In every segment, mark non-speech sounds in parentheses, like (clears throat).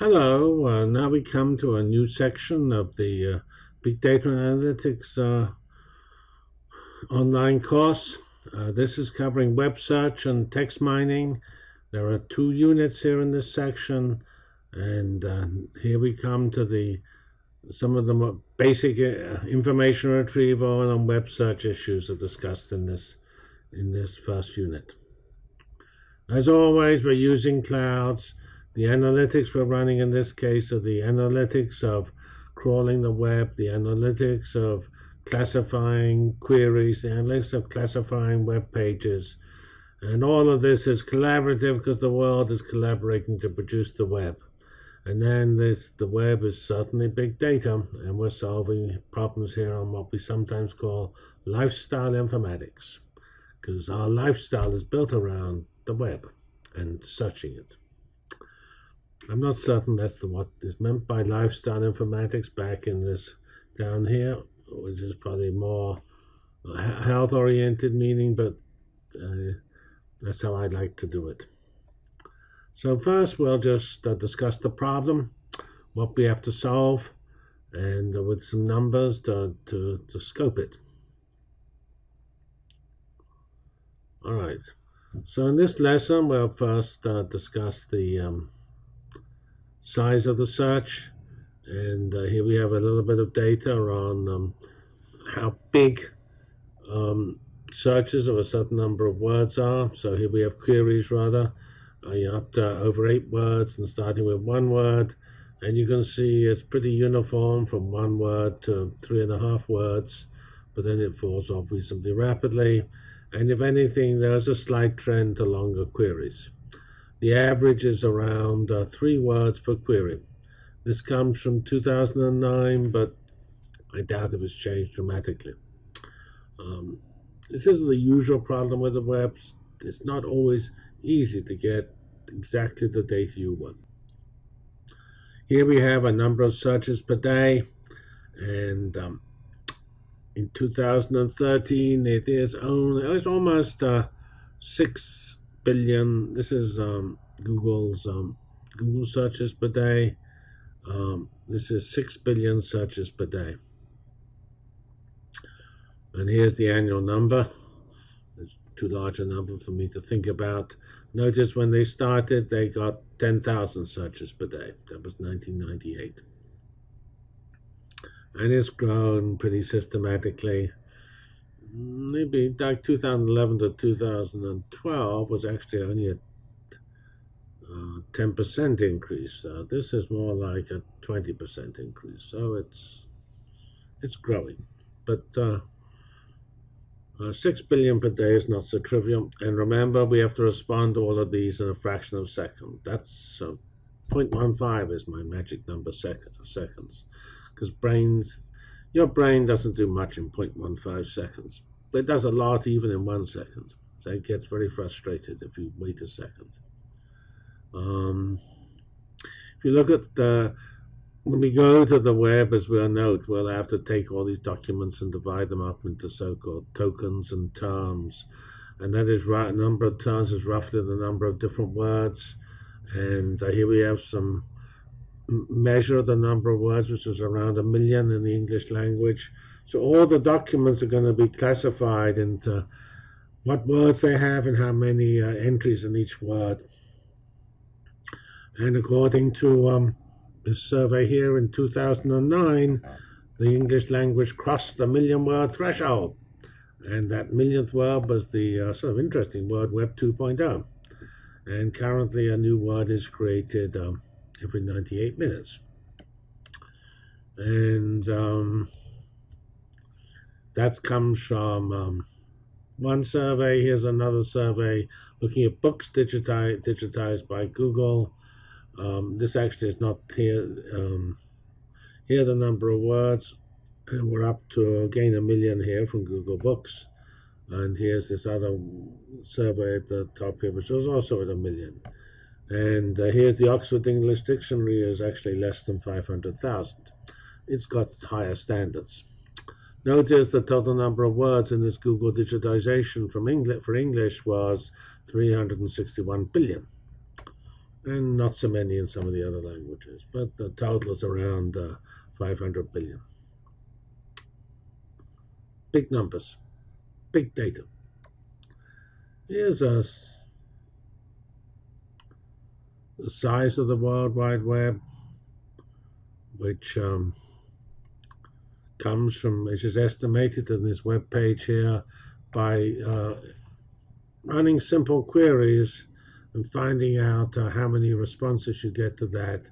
Hello, uh, now we come to a new section of the uh, Big Data Analytics uh, online course. Uh, this is covering web search and text mining. There are two units here in this section, and uh, here we come to the some of the basic uh, information retrieval and web search issues are discussed in this in this first unit. As always, we're using clouds. The analytics we're running in this case are the analytics of crawling the web, the analytics of classifying queries, the analytics of classifying web pages. And all of this is collaborative because the world is collaborating to produce the web. And then this, the web is certainly big data, and we're solving problems here on what we sometimes call lifestyle informatics, because our lifestyle is built around the web and searching it. I'm not certain that's the, what is meant by lifestyle informatics back in this down here, which is probably more health oriented meaning, but uh, that's how I'd like to do it. So first we'll just uh, discuss the problem, what we have to solve, and uh, with some numbers to, to, to scope it. All right, so in this lesson we'll first uh, discuss the um, size of the search. And uh, here we have a little bit of data on um, how big um, searches of a certain number of words are. So here we have queries rather, uh, up to over eight words and starting with one word. And you can see it's pretty uniform from one word to three and a half words, but then it falls off reasonably rapidly. And if anything, there's a slight trend to longer queries. The average is around uh, three words per query. This comes from 2009, but I doubt it was changed dramatically. Um, this is the usual problem with the web. It's not always easy to get exactly the data you want. Here we have a number of searches per day, and um, in 2013 it is only it's almost uh, six billion. This is um, Google's um, Google searches per day. Um, this is six billion searches per day. And here's the annual number. It's too large a number for me to think about. Notice when they started, they got 10,000 searches per day. That was 1998. And it's grown pretty systematically maybe like 2011 to 2012 was actually only a 10% uh, increase. Uh, this is more like a 20% increase. So it's it's growing, but uh, uh, 6 billion per day is not so trivial. And remember, we have to respond to all of these in a fraction of a second. That's uh, 0.15 is my magic number sec seconds, because brains your brain doesn't do much in 0.15 seconds, but it does a lot even in one second. So it gets very frustrated if you wait a second. Um, if you look at the, when we go to the web, as we'll note, we'll have to take all these documents and divide them up into so-called tokens and terms. And that is right, number of terms is roughly the number of different words. And uh, here we have some measure the number of words, which is around a million in the English language. So all the documents are going to be classified into what words they have and how many uh, entries in each word. And according to um, this survey here in 2009, the English language crossed the million word threshold. And that millionth word was the uh, sort of interesting word Web 2.0. And currently a new word is created um, every 98 minutes. And um, that comes from um, one survey. Here's another survey looking at books digitized, digitized by Google. Um, this actually is not here. Um, here the number of words, and we're up to again a million here from Google Books. And here's this other survey at the top here, which was also at a million. And uh, here's the Oxford English Dictionary is actually less than 500,000. It's got higher standards. Notice the total number of words in this Google digitization from English for English was 361 billion. and not so many in some of the other languages, but the total is around uh, 500 billion. Big numbers, big data. Here's a, the size of the World Wide Web, which um, comes from, which is estimated in this web page here by uh, running simple queries and finding out uh, how many responses you get to that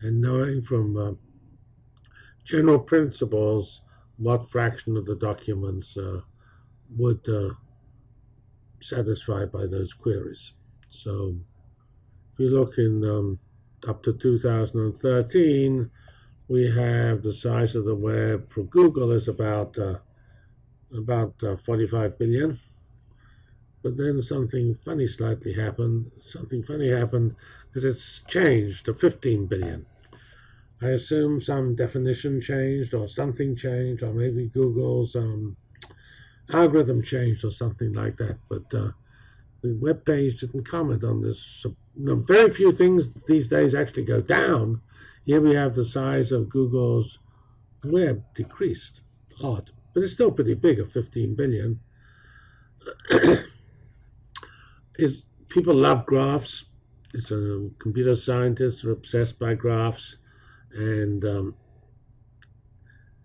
and knowing from uh, general principles what fraction of the documents uh, would uh, satisfy by those queries. So if you look in um, up to 2013, we have the size of the web for Google is about uh, about uh, 45 billion. But then something funny slightly happened. Something funny happened because it's changed to 15 billion. I assume some definition changed or something changed, or maybe Google's um, algorithm changed or something like that. But uh, the web page didn't comment on this. Very few things these days actually go down. Here we have the size of Google's web decreased. Odd, but it's still pretty big at 15 billion. (clears throat) is people love graphs. It's computer scientists are obsessed by graphs, and um,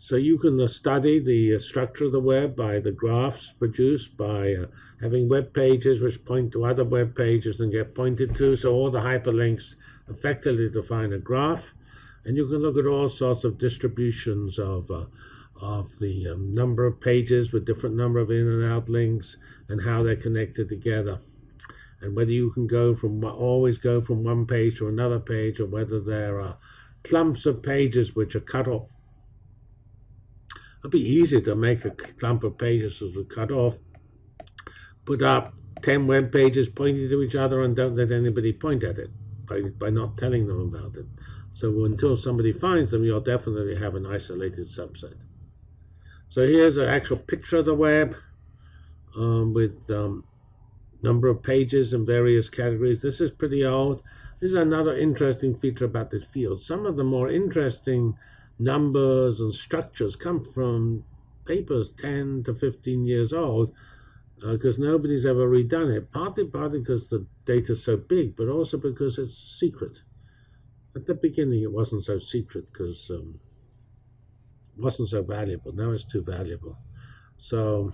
so you can uh, study the uh, structure of the web by the graphs produced by uh, having web pages which point to other web pages and get pointed to. So all the hyperlinks effectively define a graph, and you can look at all sorts of distributions of uh, of the um, number of pages with different number of in and out links and how they're connected together and whether you can go from always go from one page to another page or whether there are clumps of pages which are cut off. It'd be easy to make a clump of pages as we cut off, put up 10 web pages pointing to each other and don't let anybody point at it by, by not telling them about it. So until somebody finds them, you'll definitely have an isolated subset. So here's an actual picture of the web um, with um, number of pages in various categories. This is pretty old. This is another interesting feature about this field. Some of the more interesting numbers and structures come from papers 10 to 15 years old because uh, nobody's ever redone it. Partly, partly because the data is so big, but also because it's secret. At the beginning, it wasn't so secret because um, it wasn't so valuable. Now it's too valuable. So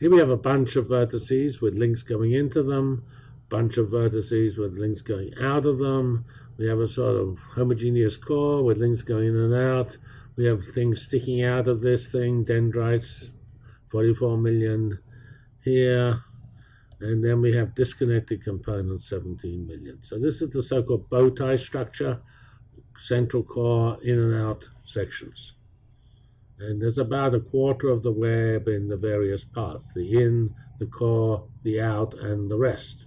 here we have a bunch of vertices with links going into them, bunch of vertices with links going out of them. We have a sort of homogeneous core with links going in and out. We have things sticking out of this thing, dendrites, 44 million here. And then we have disconnected components, 17 million. So this is the so-called bow tie structure, central core, in and out sections. And there's about a quarter of the web in the various parts, the in, the core, the out, and the rest.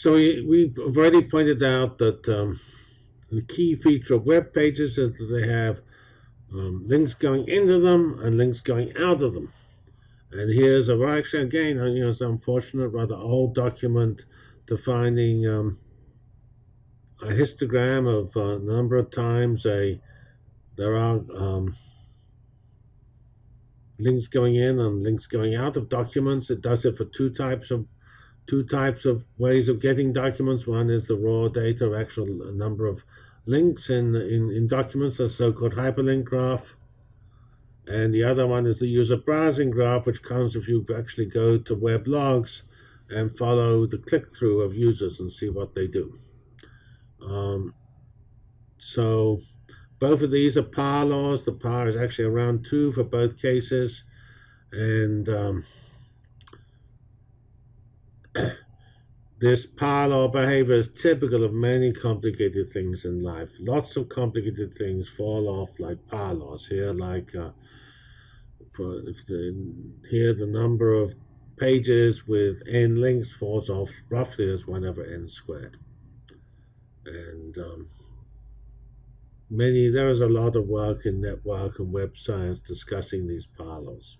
So we, we've already pointed out that um, the key feature of web pages is that they have um, links going into them and links going out of them. And here's a, actually again, you know, it's unfortunate, rather old document defining um, a histogram of a uh, number of times a there are um, links going in and links going out of documents. It does it for two types of two types of ways of getting documents. One is the raw data, actual number of links in in, in documents, the so-called hyperlink graph. And the other one is the user browsing graph, which comes if you actually go to web logs and follow the click-through of users and see what they do. Um, so both of these are power laws. The power is actually around two for both cases. And um, this power law behavior is typical of many complicated things in life. Lots of complicated things fall off like power laws here, like uh, if the, here the number of pages with n links falls off roughly as 1 over n squared and um, many there is a lot of work in network and web science discussing these power laws.